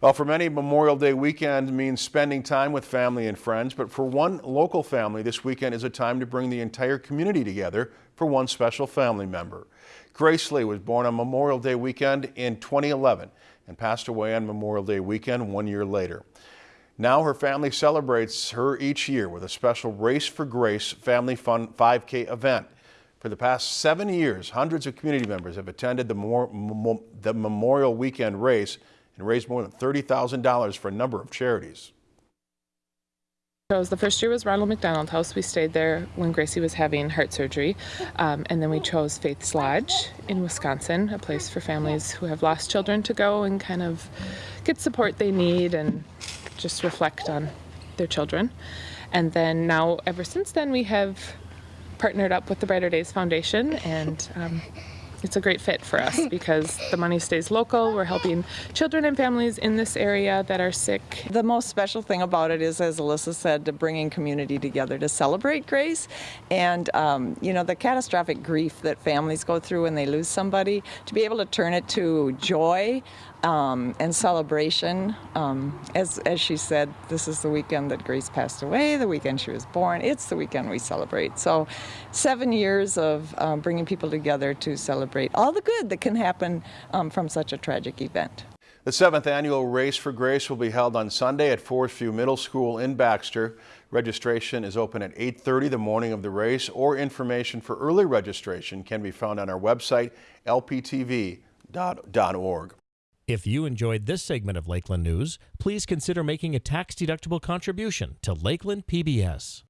Well, for many, Memorial Day weekend means spending time with family and friends, but for one local family, this weekend is a time to bring the entire community together for one special family member. Grace Lee was born on Memorial Day weekend in 2011 and passed away on Memorial Day weekend one year later. Now her family celebrates her each year with a special Race for Grace Family Fun 5K event. For the past seven years, hundreds of community members have attended the, the Memorial Weekend race and raised more than $30,000 for a number of charities. The first year was Ronald McDonald House. We stayed there when Gracie was having heart surgery. Um, and then we chose Faith's Lodge in Wisconsin, a place for families who have lost children to go and kind of get support they need and just reflect on their children. And then now, ever since then, we have partnered up with the Brighter Days Foundation and um, it's a great fit for us because the money stays local. We're helping children and families in this area that are sick. The most special thing about it is, as Alyssa said, to bringing community together to celebrate grace and, um, you know, the catastrophic grief that families go through when they lose somebody, to be able to turn it to joy um, and celebration. Um, as, as she said, this is the weekend that Grace passed away, the weekend she was born. It's the weekend we celebrate. So seven years of um, bringing people together to celebrate all the good that can happen um, from such a tragic event. The seventh annual Race for Grace will be held on Sunday at Forest View Middle School in Baxter. Registration is open at 8.30 the morning of the race or information for early registration can be found on our website lptv.org. If you enjoyed this segment of Lakeland News, please consider making a tax-deductible contribution to Lakeland PBS.